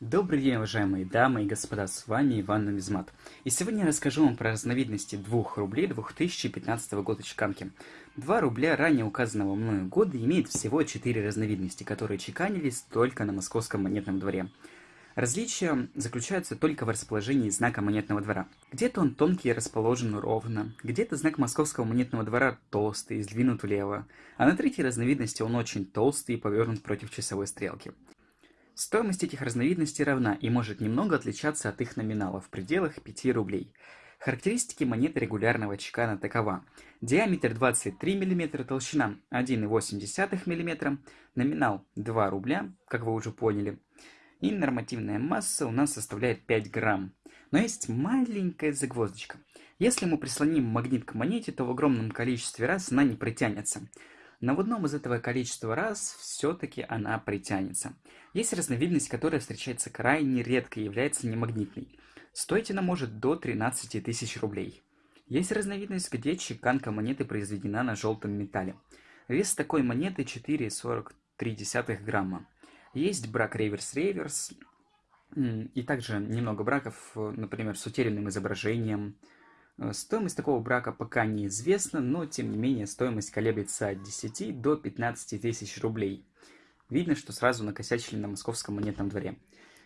Добрый день, уважаемые дамы и господа, с вами Иван Нумизмат. И сегодня я расскажу вам про разновидности 2 рублей 2015 года чеканки. 2 рубля ранее указанного мною года имеет всего 4 разновидности, которые чеканились только на московском монетном дворе. Различия заключаются только в расположении знака монетного двора. Где-то он тонкий и расположен ровно, где-то знак московского монетного двора толстый и сдвинут влево, а на третьей разновидности он очень толстый и повернут против часовой стрелки. Стоимость этих разновидностей равна и может немного отличаться от их номинала в пределах 5 рублей. Характеристики монеты регулярного чекана такова. Диаметр 23 мм, толщина 1,8 мм, номинал 2 рубля, как вы уже поняли. И нормативная масса у нас составляет 5 грамм. Но есть маленькая загвоздочка. Если мы прислоним магнит к монете, то в огромном количестве раз она не притянется но в одном из этого количества раз все-таки она притянется. Есть разновидность, которая встречается крайне редко и является немагнитной. Стоить она может до 13 тысяч рублей. Есть разновидность, где чеканка монеты произведена на желтом металле. Вес такой монеты 4,43 грамма. Есть брак реверс-реверс, и также немного браков, например, с утерянным изображением, Э, стоимость такого брака пока неизвестна, но тем не менее стоимость колеблется от 10 до 15 тысяч рублей. Видно, что сразу накосячили на московском монетном дворе.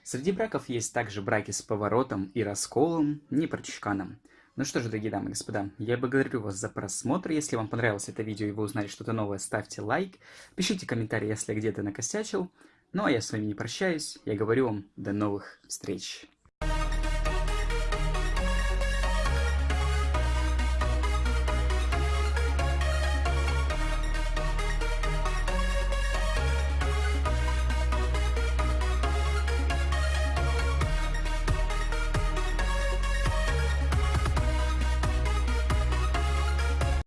Среди браков есть также браки с поворотом и расколом, не прочешканом. Ну что же, дорогие дамы и господа, я благодарю вас за просмотр. Если вам понравилось это видео и вы узнали что-то новое, ставьте лайк, пишите комментарий, если где-то накосячил. Ну а я с вами не прощаюсь, я говорю вам до новых встреч.